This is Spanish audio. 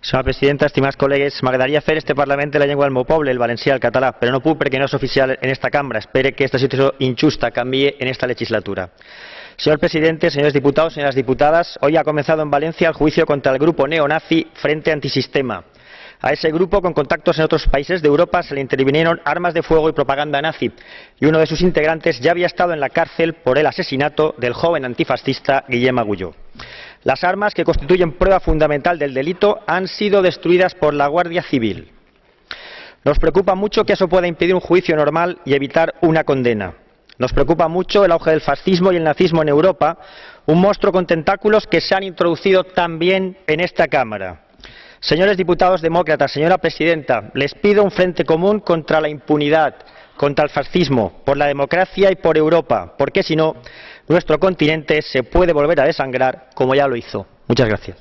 Senyora presidenta, estimats col·legues, m'agradaria fer este Parlament de la llengua del meu el valencià, el català, però no puc perquè no és oficial en esta cambra. Espero que esta situació injusta canvie en esta legislatura. Señor presidente, señores diputados, señoras diputadas, hoy ha comenzado en Valencia el juicio contra el grupo neonazi Frente Antisistema. A ese grupo, con contactos en otros países de Europa, se le intervinieron armas de fuego y propaganda nazi, y uno de sus integrantes ya había estado en la cárcel por el asesinato del joven antifascista Guillem Agulló. Las armas, que constituyen prueba fundamental del delito, han sido destruidas por la Guardia Civil. Nos preocupa mucho que eso pueda impedir un juicio normal y evitar una condena. Nos preocupa mucho el auge del fascismo y el nazismo en Europa, un monstruo con tentáculos que se han introducido también en esta Cámara. Señores diputados demócratas, señora presidenta, les pido un frente común contra la impunidad, contra el fascismo, por la democracia y por Europa, porque si no, nuestro continente se puede volver a desangrar como ya lo hizo. Muchas gracias.